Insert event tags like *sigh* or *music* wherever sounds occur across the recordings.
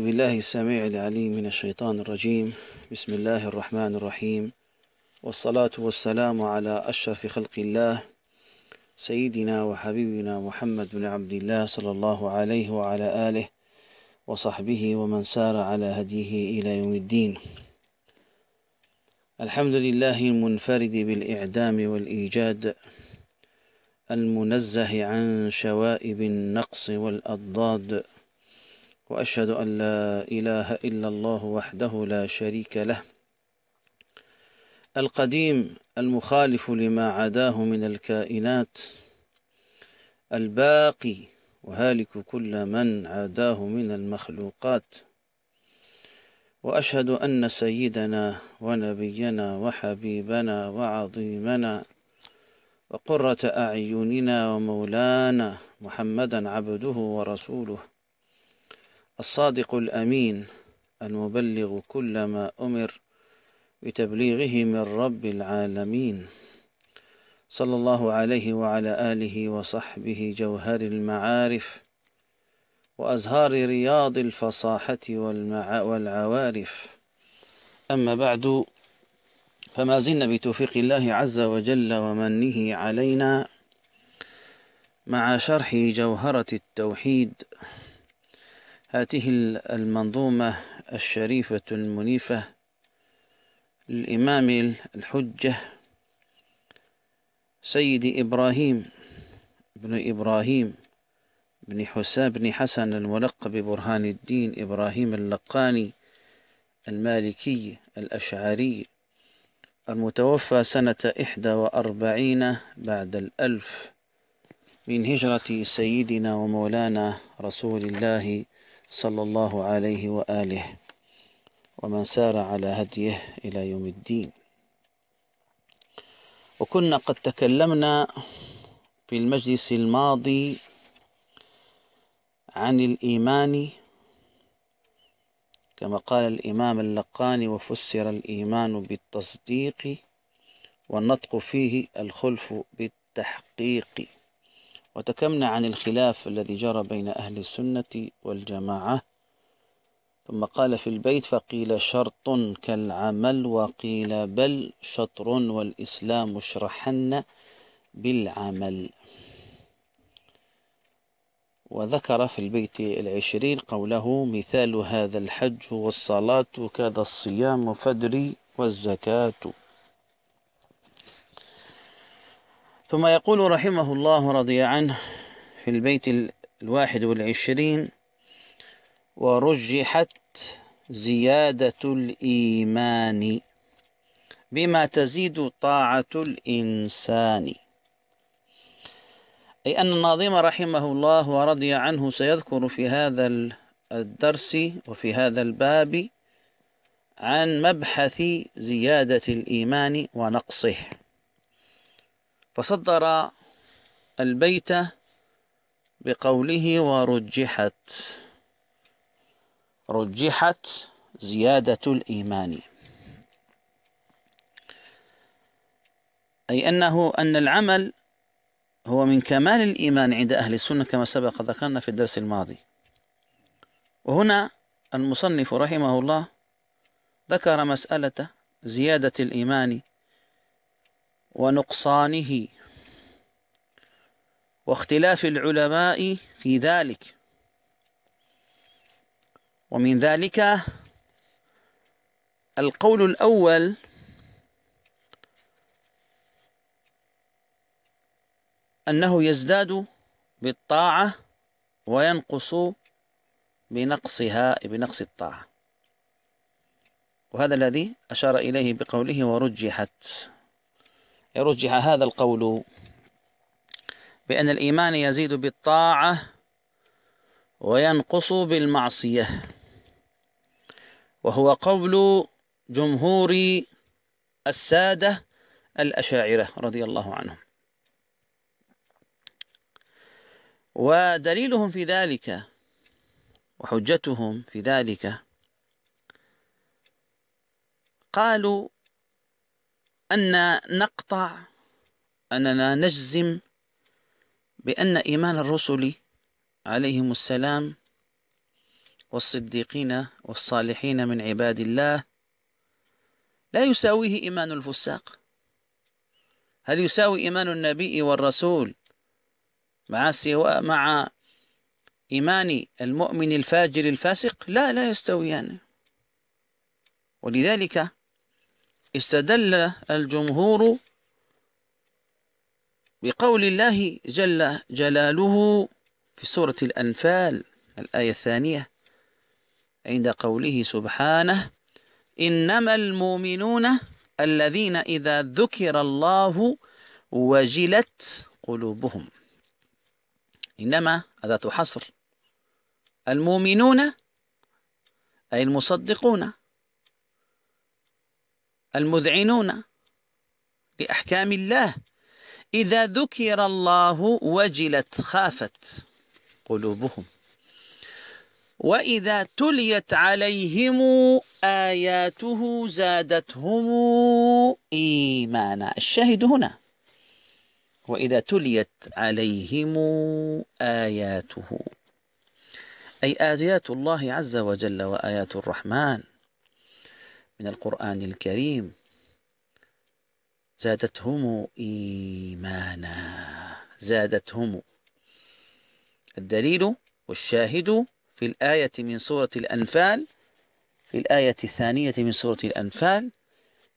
بالله السميع العليم من الشيطان الرجيم. بسم الله الرحمن الرحيم. والصلاة والسلام على أشرف خلق الله سيدنا وحبيبنا محمد بن عبد الله صلى الله عليه وعلى آله وصحبه ومن سار على هديه إلى يوم الدين. الحمد لله المنفرد بالإعدام والإيجاد المنزه عن شوائب النقص والأضداد. وأشهد أن لا إله إلا الله وحده لا شريك له. القديم المخالف لما عداه من الكائنات. الباقي وهالك كل من عاداه من المخلوقات. وأشهد أن سيدنا ونبينا وحبيبنا وعظيمنا وقرة أعيننا ومولانا محمدا عبده ورسوله الصادق الأمين المبلغ كل ما أمر بتبليغه من رب العالمين. صلى الله عليه وعلى آله وصحبه جوهر المعارف وأزهار رياض الفصاحة والعوارف. أما بعد فما زلنا بتوفيق الله عز وجل ومنه علينا مع شرح جوهرة التوحيد. هذه المنظومة الشريفة المنيفة للإمام الحجة سيد إبراهيم بن إبراهيم بن حسام بن حسن الملقب برهان الدين إبراهيم اللقاني المالكي الأشعري المتوفى سنة إحدى وأربعين بعد الألف من هجرة سيدنا ومولانا رسول الله صلى الله عليه وآله ومن سار على هديه إلى يوم الدين. وكنا قد تكلمنا في المجلس الماضي عن الإيمان كما قال الإمام اللقاني وفسر الإيمان بالتصديق والنطق فيه الخلف بالتحقيق وتكلمنا عن الخلاف الذي جرى بين أهل السنة والجماعة. ثم قال في البيت فقيل شرط كالعمل وقيل بل شطر والإسلام اشرحن بالعمل. وذكر في البيت العشرين قوله مثال هذا الحج والصلاة كذا الصيام فدري والزكاة. ثم يقول رحمه الله رضي عنه في البيت الواحد والعشرين ورجحت زيادة الإيمان بما تزيد طاعة الإنسان. أي أن الناظم رحمه الله ورضي عنه سيذكر في هذا الدرس وفي هذا الباب عن مبحث زيادة الإيمان ونقصه. فصدر البيت بقوله ورجحت رجحت زيادة الإيمان. أي أنه أن العمل هو من كمال الإيمان عند أهل السنة كما سبق ذكرنا في الدرس الماضي. وهنا المصنف رحمه الله ذكر مسألة زيادة الإيمان ونقصانه. واختلاف العلماء في ذلك. ومن ذلك القول الأول أنه يزداد بالطاعة وينقص بنقصها بنقص الطاعة. وهذا الذي أشار إليه بقوله ورجحت. يرجح هذا القول بأن الإيمان يزيد بالطاعة وينقص بالمعصية وهو قول جمهور السادة الأشاعرة رضي الله عنهم. ودليلهم في ذلك وحجتهم في ذلك قالوا أن نقطع أننا نجزم بأن إيمان الرسل عليهم السلام والصديقين والصالحين من عباد الله لا يساويه إيمان الفساق. هل يساوي إيمان النبي والرسول مع سواء مع إيمان المؤمن الفاجر الفاسق؟ لا لا يستويان. ولذلك استدل الجمهور بقول الله جل جلاله في سورة الأنفال الآية الثانية عند قوله سبحانه إنما المؤمنون الذين إذا ذكر الله وجلت قلوبهم. إنما أداة حصر. المؤمنون أي المصدقون. المذعنون لأحكام الله. إذا ذكر الله وجلت خافت قلوبهم. وإذا تليت عليهم آياته زادتهم إيمانا. الشاهد هنا. وإذا تليت عليهم آياته. أي آيات الله عز وجل وآيات الرحمن. من القرآن الكريم. زادتهم إيمانا. زادتهم. الدليل والشاهد في الآية من سورة الأنفال في الآية الثانية من سورة الأنفال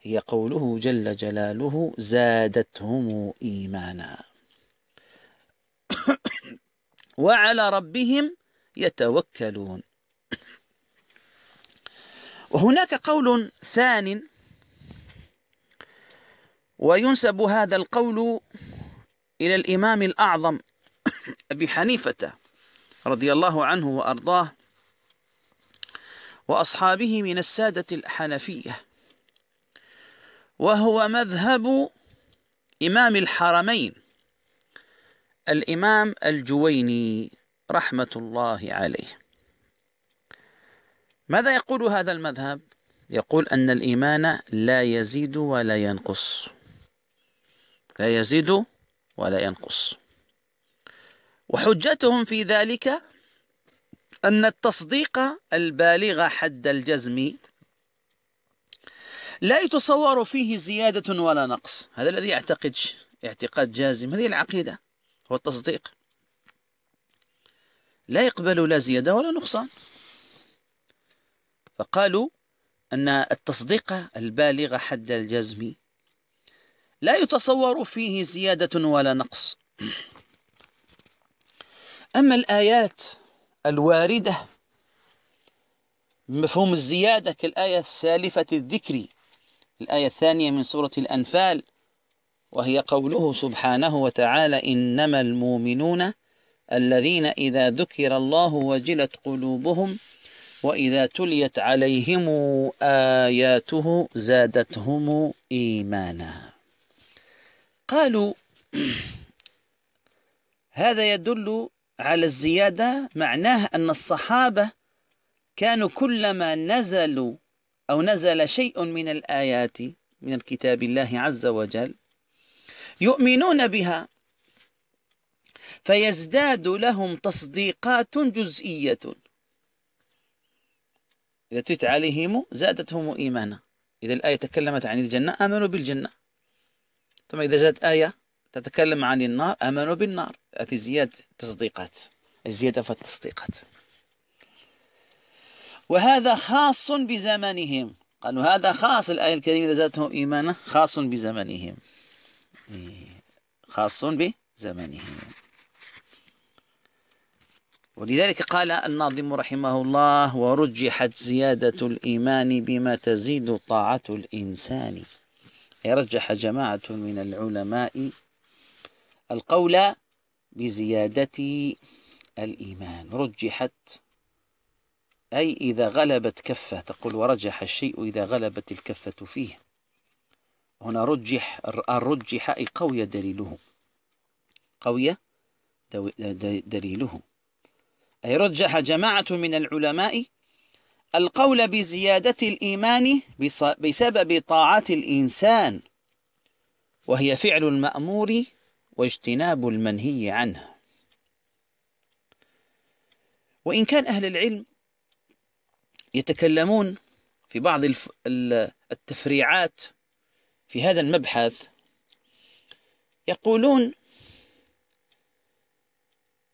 هي قوله جل جلاله زادتهم إيمانا. *coughs* وعلى ربهم يتوكلون. وهناك قول ثان وينسب هذا القول إلى الإمام الأعظم *coughs* أبي حنيفة رضي الله عنه وأرضاه وأصحابه من السادة الحنفية وهو مذهب إمام الحرمين الإمام الجويني رحمة الله عليه. ماذا يقول هذا المذهب؟ يقول أن الإيمان لا يزيد ولا ينقص. لا يزيد ولا ينقص. وحجتهم في ذلك أن التصديق البالغ حد الجزم لا يتصور فيه زيادة ولا نقص. هذا الذي يعتقد اعتقاد جازم. هذه العقيدة هو التصديق لا يقبل لا زيادة ولا نقصان. فقالوا أن التصديق البالغ حد الجزم لا يتصور فيه زيادة ولا نقص. أما الآيات الواردة بمفهوم الزيادة كالآية السالفة الذكر الآية الثانية من سورة الأنفال وهي قوله سبحانه وتعالى إنما المؤمنون الذين إذا ذكر الله وجلت قلوبهم وإذا تليت عليهم آياته زادتهم إيمانا. قالوا *clears throat* هذا يدل على الزيادة معناه أن الصحابة كانوا كلما نزلوا أو نزل شيء من الآيات من الكتاب الله عز وجل يؤمنون بها فيزداد لهم تصديقات جزئية. إذا تت عليهم زادتهم إيمانا. إذا الآية تكلمت عن الجنة آمنوا بالجنة. ثم إذا جاءت آية تتكلم عن النار آمنوا بالنار. هذه زيادة تصديقات. الزيادة في التصديقات وهذا خاص بزمانهم. قالوا هذا خاص. الآية الكريمة إذا زادتهم إيمانا خاص بزمانهم. إيه، خاص بزمانهم. ولذلك قال الناظم رحمه الله ورجحت زيادة الإيمان بما تزيد طاعة الإنسان. يرجح جماعة من العلماء القول بزيادة الإيمان. رجحت أي إذا غلبت كفة تقول ورجح الشيء إذا غلبت الكفة فيه. هنا رجح الرجح أي قوي دليله قوي دليله. أي رجح جماعة من العلماء القول بزيادة الإيمان بسبب طاعة الإنسان وهي فعل المأمور واجتناب المنهي عنه. وإن كان أهل العلم يتكلمون في بعض التفريعات في هذا المبحث يقولون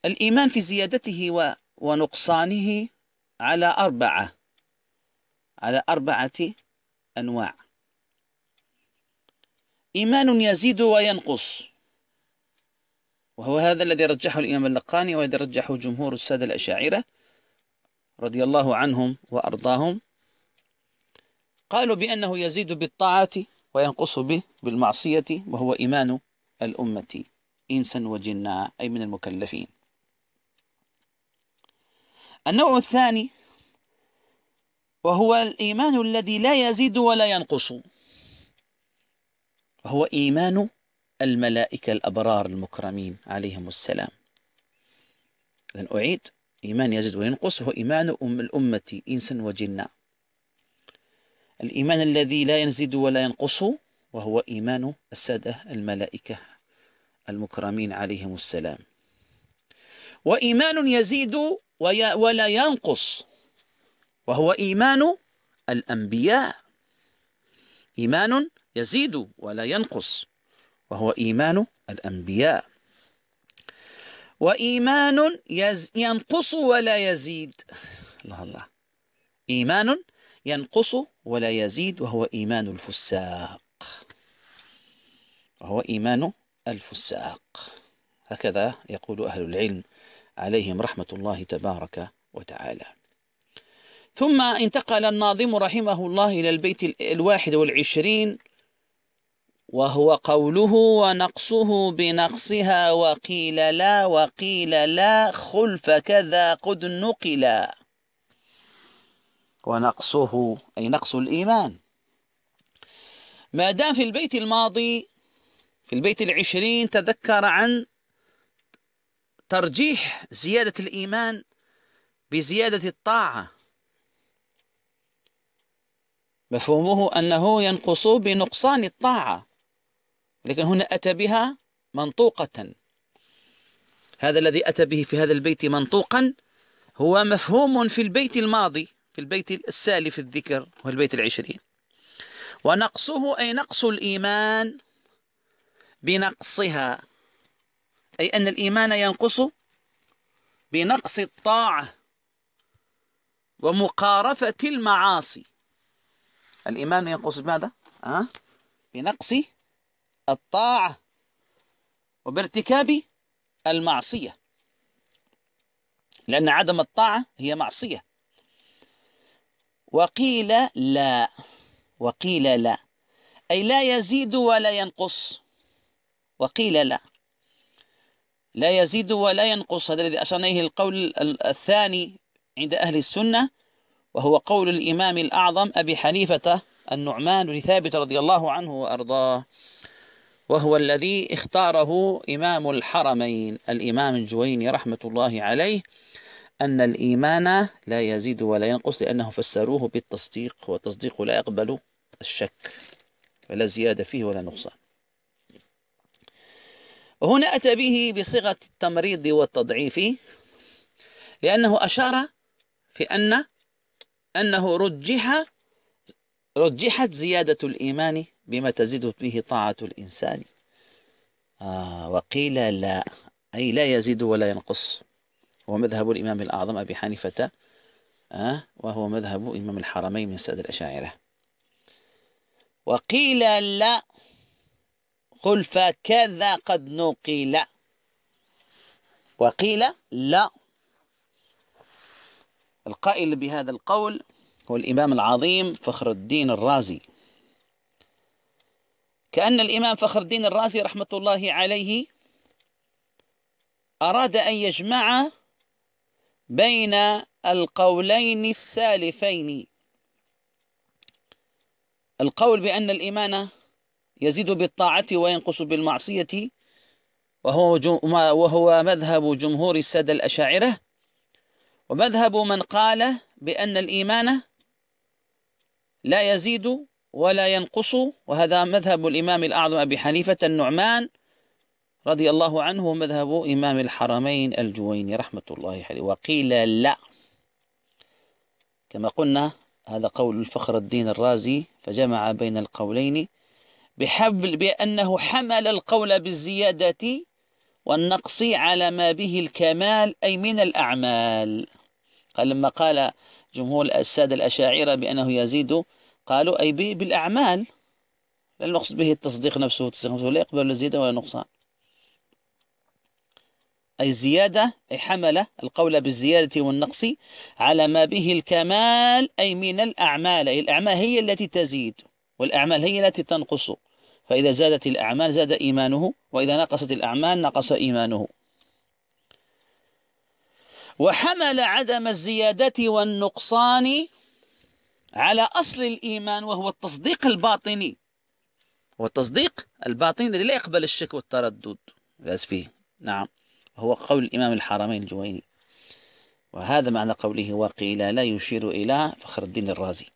الإيمان في زيادته ونقصانه على أربعة على أربعة أنواع. إيمان يزيد وينقص. وهو هذا الذي رجحه الإمام اللقاني والذي رجحه جمهور السادة الأشاعرة رضي الله عنهم وأرضاهم. قالوا بأنه يزيد بالطاعة وينقص به بالمعصية وهو إيمان الأمة إنسا وجنا أي من المكلفين. النوع الثاني وهو الإيمان الذي لا يزيد ولا ينقص. وهو إيمان الملائكة الأبرار المكرمين عليهم السلام. إذن أعيد. إيمان يزيد وينقص هو إيمان أم الأمة إنسا وجنا الإيمان الذي لا يزيد ولا ينقص وهو إيمان السادة الملائكة المكرمين عليهم السلام. وإيمان يزيد ولا ينقص. وهو إيمان الأنبياء. إيمان يزيد ولا ينقص. وهو إيمان الأنبياء. وإيمان ينقص ولا يزيد. الله الله. إيمان ينقص ولا يزيد وهو إيمان الفساق. وهو إيمان الفساق. هكذا يقول أهل العلم. عليهم رحمة الله تبارك وتعالى. ثم انتقل الناظم رحمه الله إلى البيت الواحد والعشرين وهو قوله ونقصه بنقصها وقيل لا وقيل لا خلف كذا قد نقلا ونقصه أي نقص الإيمان. ما دام في البيت الماضي في البيت العشرين تذكر عن ترجيح زيادة الإيمان بزيادة الطاعة. مفهومه أنه ينقص بنقصان الطاعة لكن هنا أتى بها منطوقة. هذا الذي أتى به في هذا البيت منطوقا هو مفهوم في البيت الماضي في البيت السالف الذكر هو البيت العشرين. ونقصه أي نقص الإيمان بنقصها. أي أن الإيمان ينقص بنقص الطاعة ومقارفة المعاصي. الإيمان ينقص بماذا؟ أه؟ بنقص الطاعة وبارتكاب المعصية. لأن عدم الطاعة هي معصية. وقيل لا. وقيل لا. أي لا يزيد ولا ينقص. وقيل لا. لا يزيد ولا ينقص. هذا الذي أشرنا إليه القول الثاني عند أهل السنة وهو قول الإمام الأعظم أبي حنيفة النعمان بن ثابت رضي الله عنه وأرضاه وهو الذي اختاره إمام الحرمين. الإمام الجويني رحمة الله عليه أن الإيمان لا يزيد ولا ينقص لأنه فسروه بالتصديق والتصديق لا يقبل الشك ولا زيادة فيه ولا نقصان. وهنا أتى به بصيغة التمريض والتضعيف لأنه أشار في أن أنه رجح رجحت زيادة الإيمان بما تزيد به طاعة الإنسان. آه وقيل لا أي لا يزيد ولا ينقص. هو مذهب الإمام الأعظم أبي حنيفة آه وهو مذهب إمام الحرمين من سادة الأشاعرة. وقيل لا قل فكذا قد نقل. وقيل لا. القائل بهذا القول هو الإمام العظيم فخر الدين الرازي. كأن الإمام فخر الدين الرازي رحمة الله عليه أراد أن يجمع بين القولين السالفين. القول بأن الإيمان يزيد بالطاعة وينقص بالمعصية وهو, وهو مذهب جمهور السادة الأشاعرة. ومذهب من قال بأن الإيمان لا يزيد ولا ينقص وهذا مذهب الإمام الأعظم أبي حنيفة النعمان رضي الله عنه مذهب إمام الحرمين الجويني رحمة الله عليه. وقيل لا. كما قلنا هذا قول الفخر الدين الرازي فجمع بين القولين بحبل بأنه حمل القول بالزيادة والنقص على ما به الكمال أي من الأعمال. قال لما قال جمهور السادة الأشاعرة بأنه يزيد قالوا أي بالأعمال. لا نقصد به التصديق نفسه التصديق نفسه لا يقبل الزيادة ولا نقصان أي زيادة أي حمل القول بالزيادة والنقص على ما به الكمال أي من الأعمال. أي الأعمال هي التي تزيد والأعمال هي التي تنقص. فإذا زادت الأعمال زاد إيمانه وإذا نقصت الأعمال نقص إيمانه. وحمل عدم الزيادة والنقصان على أصل الإيمان وهو التصديق الباطني هو التصديق الباطني الذي لا يقبل الشك والتردد. لاز فيه. نعم. هو قول الإمام الحرمين الجويني. وهذا معنى قوله وقيل لا يشير إلى فخر الدين الرازي.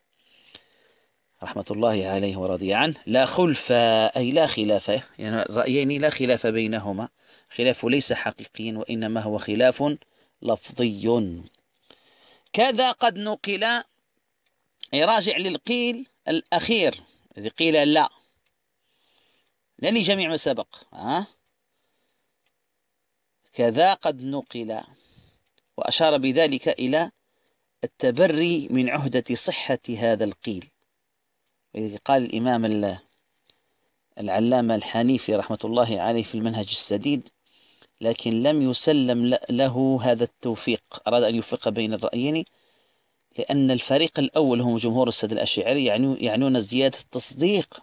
رحمة الله عليه ورضي عنه لا خلف أي لا خلاف يعني الرأيين لا خلاف بينهما خلاف ليس حقيقيا وإنما هو خلاف لفظي. كذا قد نقل راجع للقيل الأخير الذي قيل لا. لن جميع ما سبق ها؟ كذا قد نقل وأشار بذلك إلى التبري من عهدة صحة هذا القيل. قال الإمام العلامة الحنيفي رحمة الله عليه في المنهج السديد لكن لم يسلم له هذا التوفيق أراد أن يوفق بين الرأيين لأن الفريق الأول هم جمهور السد الأشاعري يعنون زيادة التصديق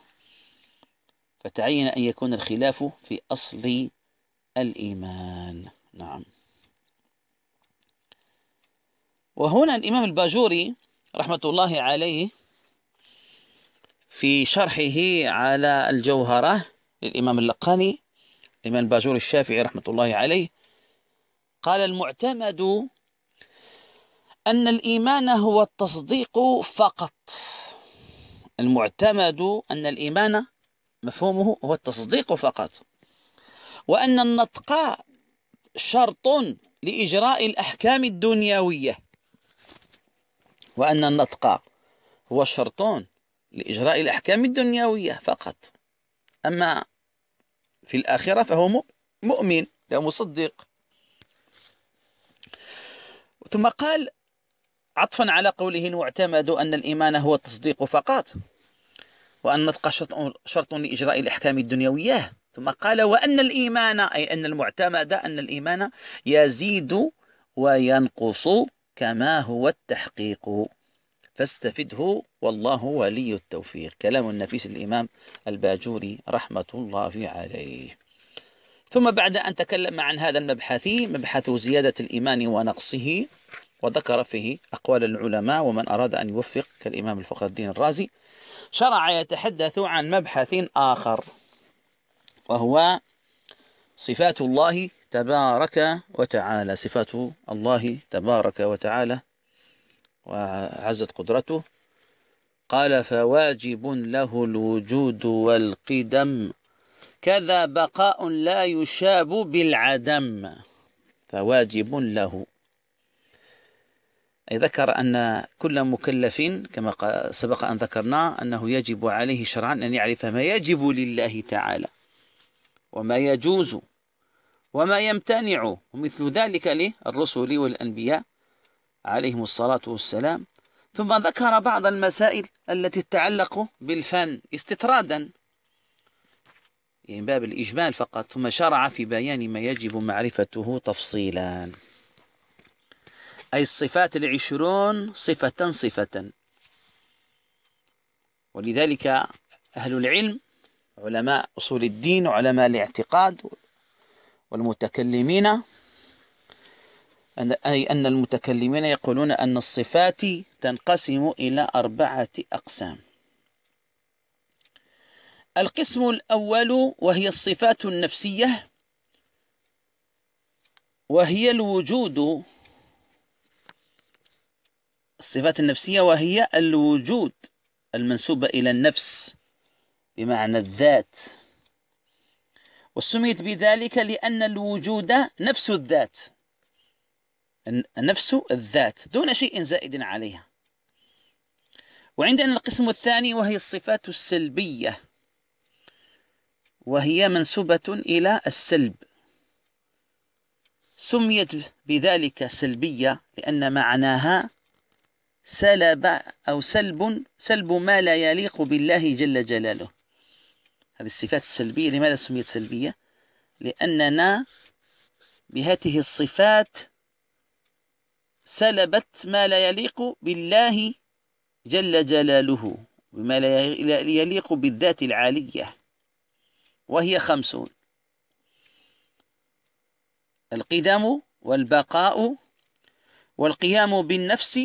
فتعين أن يكون الخلاف في أصل الإيمان. نعم. وهنا الإمام الباجوري رحمة الله عليه في شرحه على الجوهرة للإمام اللقاني الإمام الباجوري الشافعي رحمة الله عليه. قال المعتمد أن الإيمان هو التصديق فقط. المعتمد أن الإيمان مفهومه هو التصديق فقط. وأن النطق شرط لإجراء الأحكام الدنيوية. وأن النطق هو شرط لإجراء الأحكام الدنيوية فقط. أما في الآخرة فهو مؤمن لا مصدق. ثم قال عطفا على قوله المعتمد أن الإيمان هو التصديق فقط وأن النطق شرط لإجراء الأحكام الدنيوية. ثم قال وأن الإيمان أي أن المعتمد أن الإيمان يزيد وينقص كما هو التحقيق. فاستفده والله ولي التوفيق. كلام النفيس الإمام الباجوري رحمة الله عليه. ثم بعد أن تكلم عن هذا المبحث مبحث زيادة الإيمان ونقصه وذكر فيه أقوال العلماء ومن أراد أن يوفق كالإمام الفخر الدين الرازي شرع يتحدث عن مبحث آخر وهو صفات الله تبارك وتعالى. صفات الله تبارك وتعالى وعزت قدرته. قال فواجب له الوجود والقدم كذا بقاء لا يشاب بالعدم. فواجب له. أي ذكر أن كل مكلف كما سبق أن ذكرنا أنه يجب عليه شرعا أن يعرف ما يجب لله تعالى وما يجوز وما يمتنع ومثل ذلك للرسل والأنبياء. عليهم الصلاة والسلام. ثم ذكر بعض المسائل التي تتعلق بالفن استطرادا يعني باب الإجمال فقط ثم شرع في بيان ما يجب معرفته تفصيلا. أي الصفات العشرون صفة صفة. ولذلك أهل العلم علماء أصول الدين وعلماء الاعتقاد والمتكلمين أي أن المتكلمين يقولون أن الصفات تنقسم إلى أربعة أقسام. القسم الأول وهي الصفات النفسية وهي الوجود. الصفات النفسية وهي الوجود المنسوبة إلى النفس بمعنى الذات. وسميت بذلك لأن الوجود نفس الذات. نفس الذات دون شيء زائد عليها. وعندنا القسم الثاني وهي الصفات السلبية وهي منسوبة إلى السلب. سميت بذلك سلبية لأن معناها سلب أو سلب سلب ما لا يليق بالله جل جلاله. هذه الصفات السلبية لماذا سميت سلبية؟ لأننا بهذه الصفات سلبت ما لا يليق بالله جل جلاله بما لا يليق بالذات العالية وهي خمسون. القدم والبقاء والقيام بالنفس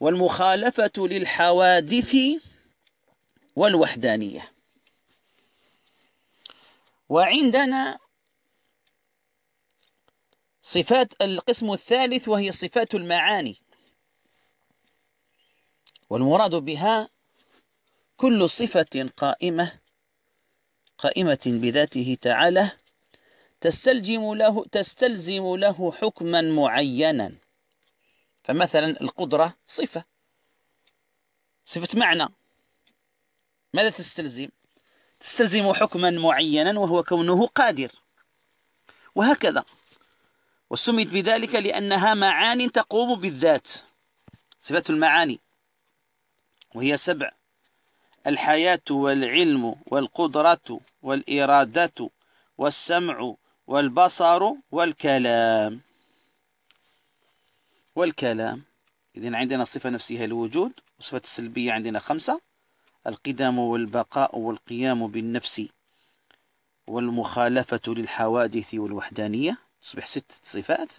والمخالفة للحوادث والوحدانية. وعندنا صفات القسم الثالث وهي صفات المعاني. والمراد بها كل صفة قائمة قائمة بذاته تعالى تستلزم له تستلزم له حكما معينا. فمثلا القدرة صفة. صفة معنى. ماذا تستلزم؟ تستلزم حكما معينا وهو كونه قادر. وهكذا. وسميت بذلك لأنها معاني تقوم بالذات صفة المعاني وهي سبع الحياة والعلم والقدرة والإرادة والسمع والبصر والكلام. والكلام إذن عندنا صفة نفسها الوجود وصفة السلبية عندنا خمسة القدم والبقاء والقيام بالنفس والمخالفة للحوادث والوحدانية. تصبح ست صفات.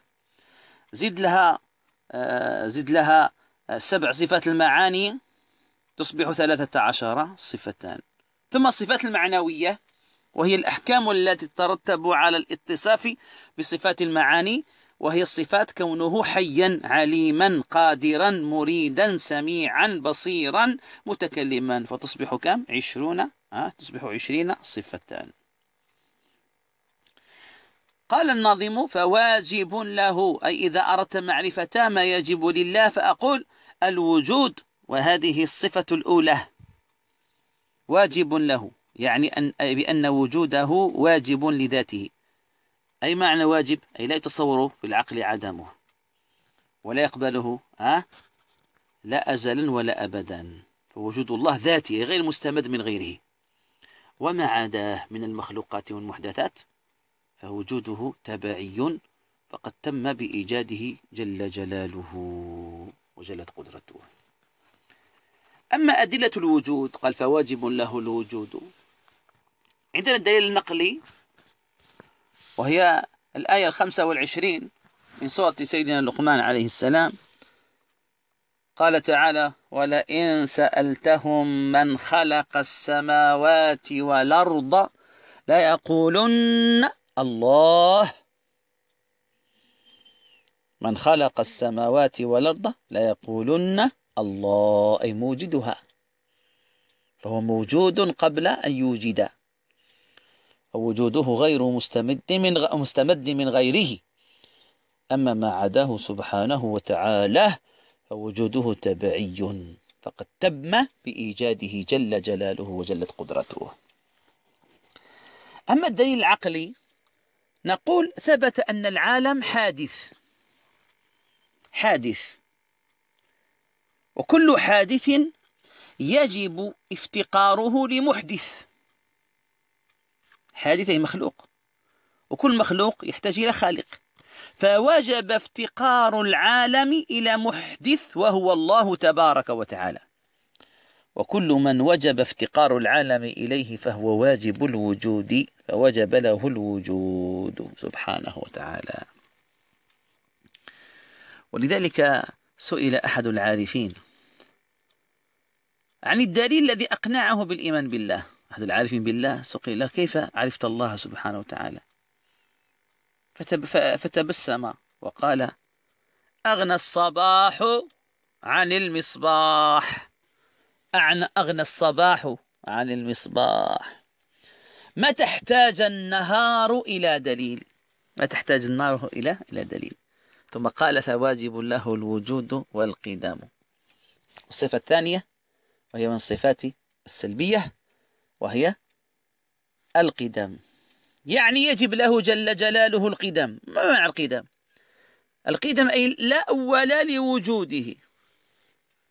زد لها آه، زد لها آه، سبع صفات المعاني تصبح ثلاثة عشر صفتان ثم الصفات المعنوية وهي الأحكام التي تترتب على الاتصاف بصفات المعاني وهي الصفات كونه حيا عليما قادرا مريدا سميعا بصيرا متكلما. فتصبح كم؟ عشرون تصبح عشرين صفتان قال الناظم فواجب له أي إذا أردت معرفة ما يجب لله فأقول الوجود وهذه الصفة الأولى. واجب له يعني أن بأن وجوده واجب لذاته. أي معنى واجب؟ أي لا يتصور في العقل عدمه. ولا يقبله ها؟ لا أزلا ولا أبدا. فوجود الله ذاتي غير مستمد من غيره. وما عداه من المخلوقات والمحدثات؟ فوجوده تبعي فقد تم بإيجاده جل جلاله وجلت قدرته. أما أدلة الوجود قال فواجب له الوجود. عندنا الدليل النقلي وهي الآية الخمسة والعشرين من سورة سيدنا لقمان عليه السلام. قال تعالى ولئن سألتهم من خلق السماوات والأرض ليقولن الله. من خلق السماوات والأرض ليقولن الله أي موجدها. فهو موجود قبل أن يوجد. ووجوده غير مستمد من مستمد من غيره. أما ما عداه سبحانه وتعالى فوجوده تبعي. فقد تم بإيجاده جل جلاله وجلت قدرته. أما الدليل العقلي نقول ثبت أن العالم حادث. حادث. وكل حادث يجب افتقاره لمحدث. حادث مخلوق. وكل مخلوق يحتاج إلى خالق. فوجب افتقار العالم إلى محدث وهو الله تبارك وتعالى. وكل من وجب افتقار العالم إليه فهو واجب الوجود فوجب له الوجود سبحانه وتعالى. ولذلك سئل أحد العارفين عن الدليل الذي أقنعه بالإيمان بالله. أحد العارفين بالله له كيف عرفت الله سبحانه وتعالى؟ فتب فتبسم وقال أغنى الصباح عن المصباح. أغنى الصباح عن المصباح. ما تحتاج النهار إلى دليل. ما تحتاج النار إلى إلى دليل. ثم قال فواجب له الوجود والقدام الصفة الثانية وهي من الصفات السلبية وهي القدم. يعني يجب له جل جلاله القدم. ما معنى القدم؟ القدم أي لا أول لوجوده.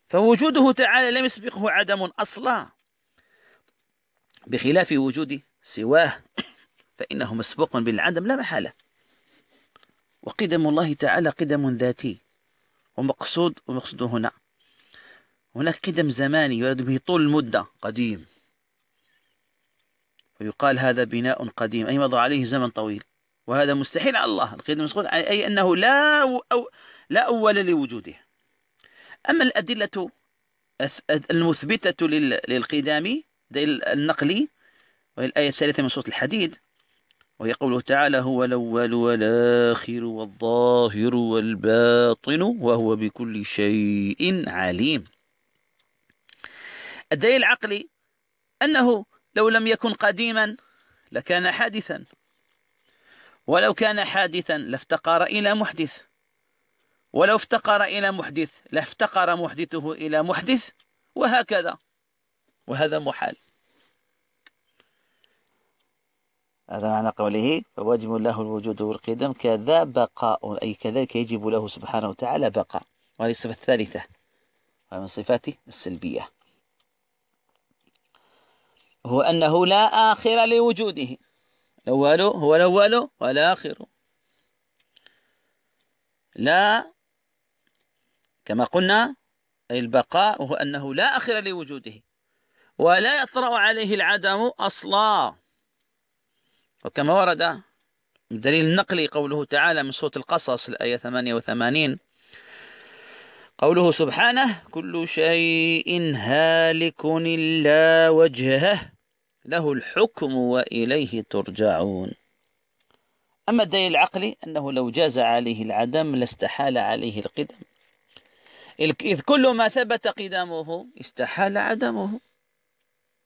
فوجوده تعالى لم يسبقه عدم أصلا. بخلاف وجود سواه فإنه مسبوق بالعدم لا محالة. وقدم الله تعالى قدم ذاتي ومقصود ومقصود هنا. هناك قدم زماني يراد به طول المدة قديم. ويقال هذا بناء قديم أي مضى عليه زمن طويل. وهذا مستحيل على الله. القدم المسقوط أي أنه لا أو لا أول لوجوده. أما الأدلة المثبتة للقدام النقلي وهي الآية الثالثة من سورة الحديد وهي قوله تعالى هو الأول والآخر والظاهر والباطن وهو بكل شيء عليم. الدليل العقلي أنه لو لم يكن قديما لكان حادثا ولو كان حادثا لافتقر إلى محدث ولو افتقر إلى محدث لافتقر محدثه إلى محدث وهكذا وهذا محال. هذا معنى قوله فواجب له الوجود والقدم كذا بقاء أي كذلك يجب له سبحانه وتعالى بقاء. وهذه الصفة الثالثة. ومن صفاته السلبية. هو أنه لا آخر لوجوده. الأول هو الأول والآخر. لا كما قلنا البقاء هو أنه لا آخر لوجوده. ولا يطرأ عليه العدم أصلا. وكما ورد بدليل النقل قوله تعالى من سورة القصص الآية 88 قوله سبحانه كل شيء هالك إلا وجهه له الحكم وإليه ترجعون. أما الدليل العقلي أنه لو جاز عليه العدم لاستحال عليه القدم. إذ كل ما ثبت قدامه استحال عدمه.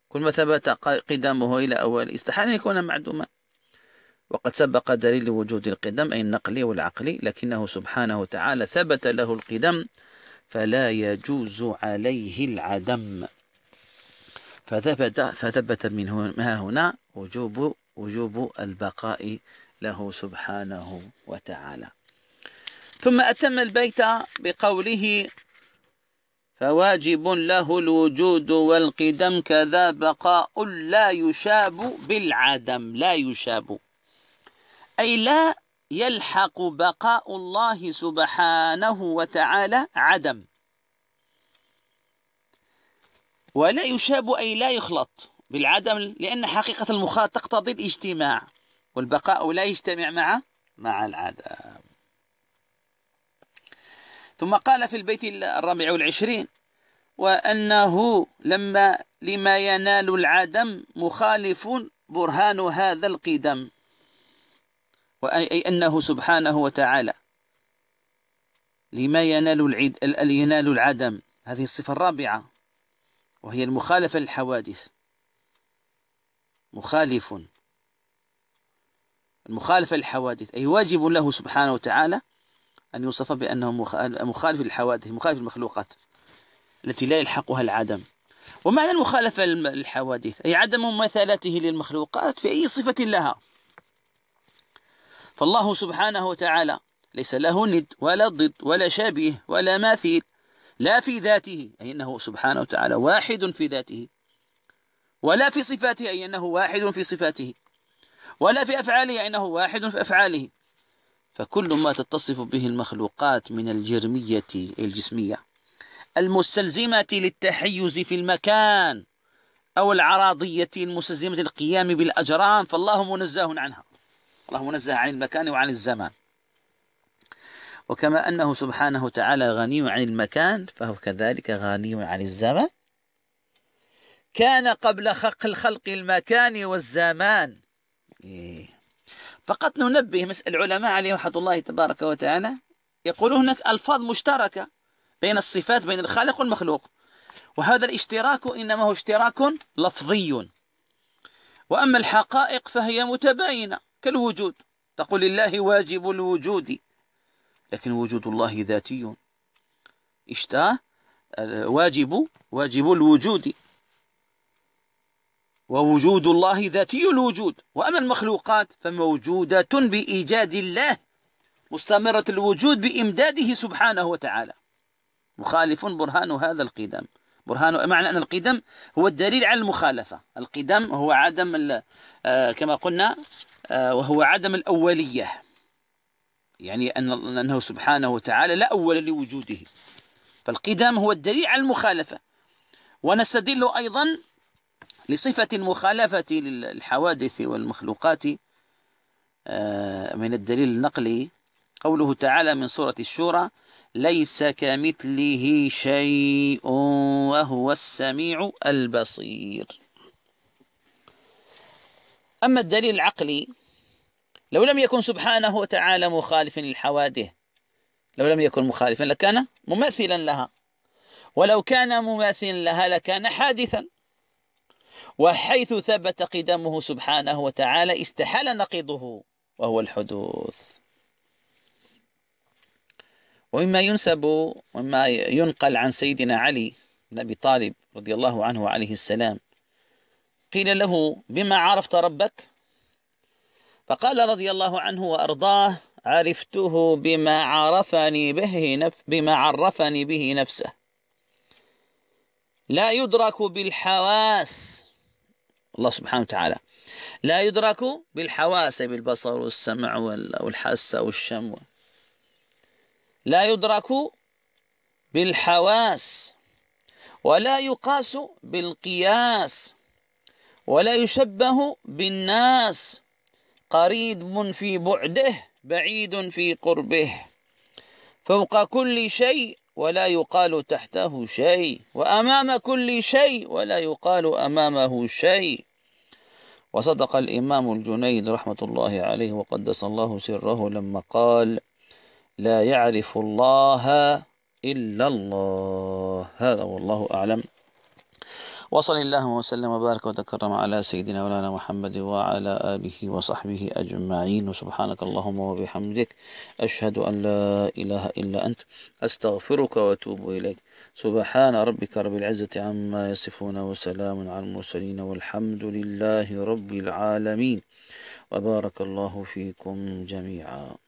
كل ما ثبت قدامه إلى أول استحال أن يكون معدوما. وقد سبق دليل وجود القدم أي النقلي والعقلي لكنه سبحانه وتعالى ثبت له القدم فلا يجوز عليه العدم. فثبت فثبت من هنا وجوب وجوب البقاء له سبحانه وتعالى. ثم أتم البيت بقوله فواجب له الوجود والقدم كذا بقاء لا يشاب بالعدم. لا يشاب. أي لا يلحق بقاء الله سبحانه وتعالى عدم. ولا يشاب أي لا يخلط بالعدم لأن حقيقة المخاط تقتضي الاجتماع والبقاء لا يجتمع مع مع العدم. ثم قال في البيت الرابع والعشرين وأنه لما لما ينال العدم مخالف برهان هذا القدم. وأي أنه سبحانه وتعالى لما ينال العد ينال العدم. هذه الصفة الرابعة وهي المخالفة للحوادث. مخالف. المخالفة للحوادث. أي واجب له سبحانه وتعالى أن يوصف بأنه مخالف للحوادث مخالف للمخلوقات التي لا يلحقها العدم. ومعنى المخالفة للحوادث أي عدم مماثلته للمخلوقات في أي صفة لها. فالله سبحانه وتعالى ليس له ند ولا ضد ولا شبيه ولا ماثيل لا في ذاته أي أنه سبحانه وتعالى واحد في ذاته ولا في صفاته أي أنه واحد في صفاته ولا في أفعاله أي أنه واحد في أفعاله. فكل ما تتصف به المخلوقات من الجرمية الجسمية المستلزمة للتحيز في المكان أو العراضية المستلزمة للقيام بالأجرام فالله منزه عنها. الله منزه عن المكان وعن الزمان. وكما أنه سبحانه وتعالى غني عن المكان فهو كذلك غني عن الزمان. كان قبل خلق الخلق المكان والزمان. إيه. فقط ننبه العلماء عليهم رحمة الله تبارك وتعالى يقولون هناك ألفاظ مشتركة بين الصفات بين الخالق والمخلوق. وهذا الاشتراك إنما هو اشتراك لفظي. وأما الحقائق فهي متباينة. كالوجود. تقول لله واجب الوجود. لكن وجود الله ذاتي. اشتاه واجب واجب الوجود. ووجود الله ذاتي الوجود. وأما المخلوقات فموجودة بإيجاد الله. مستمرة الوجود بإمداده سبحانه وتعالى. مخالف برهان هذا القدم. برهان معنى أن القدم هو الدليل على المخالفة. القدم هو عدم آه، كما قلنا وهو عدم الأولية. يعني أن أنه سبحانه وتعالى لا أول لوجوده. فالقدم هو الدليل على المخالفة. ونستدل أيضا لصفة المخالفة للحوادث والمخلوقات آه، من الدليل النقلي. قوله تعالى من سورة الشورى ليس كمثله شيء وهو السميع البصير. أما الدليل العقلي لو لم يكن سبحانه وتعالى مخالفا للحوادث لو لم يكن مخالفا لكان مماثلا لها. ولو كان مماثلا لها لكان حادثا. وحيث ثبت قدمه سبحانه وتعالى استحال نقيضه وهو الحدوث. ومما ينسب ومما ينقل عن سيدنا علي بن أبي طالب رضي الله عنه عليه السلام قيل له بما عرفت ربك؟ فقال رضي الله عنه وأرضاه عرفته بما عرفني به نف بما عرفني به نفسه. لا يدرك بالحواس. الله سبحانه وتعالى. لا يدرك بالحواس بالبصر والسمع والحس والشم لا يدرك بالحواس. ولا يقاس بالقياس. ولا يشبه بالناس. قريب في بعده بعيد في قربه. فوق كل شيء ولا يقال تحته شيء. وأمام كل شيء ولا يقال أمامه شيء. وصدق الإمام الجنيد رحمة الله عليه وقدس الله سره لما قال لا يعرف الله إلا الله. هذا والله أعلم. وصل الله وسلم وبارك وتكرم على سيدنا مولانا محمد وعلى آله وصحبه أجمعين. وسبحانك اللهم وبحمدك أشهد أن لا إله إلا أنت أستغفرك وأتوب إليك. سبحان ربك رب العزة عما يصفون وسلام على المرسلين والحمد لله رب العالمين. وبارك الله فيكم جميعا.